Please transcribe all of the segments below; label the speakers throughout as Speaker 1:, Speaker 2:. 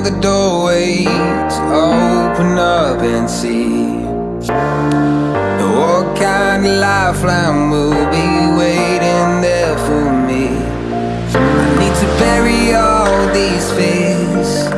Speaker 1: of the doorways Open up and see What kind of lifeline will be waiting there for me. I need to bury all these fears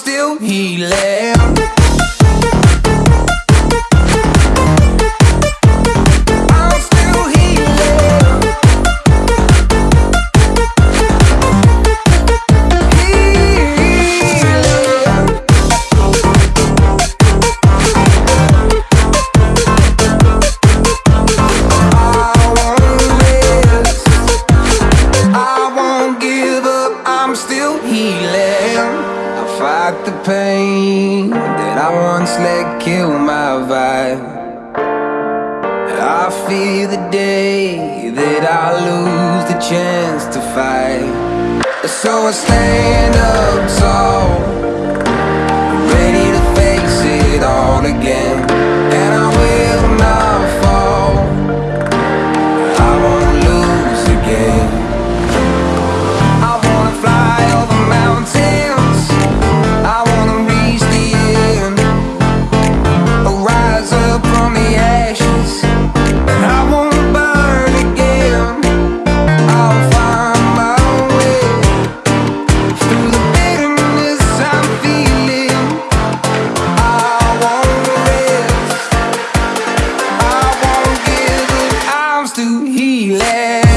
Speaker 1: still healing. I'm still healing. Fight the pain that I once let kill my vibe. I fear the day that I lose the chance to fight. So I stand up Let.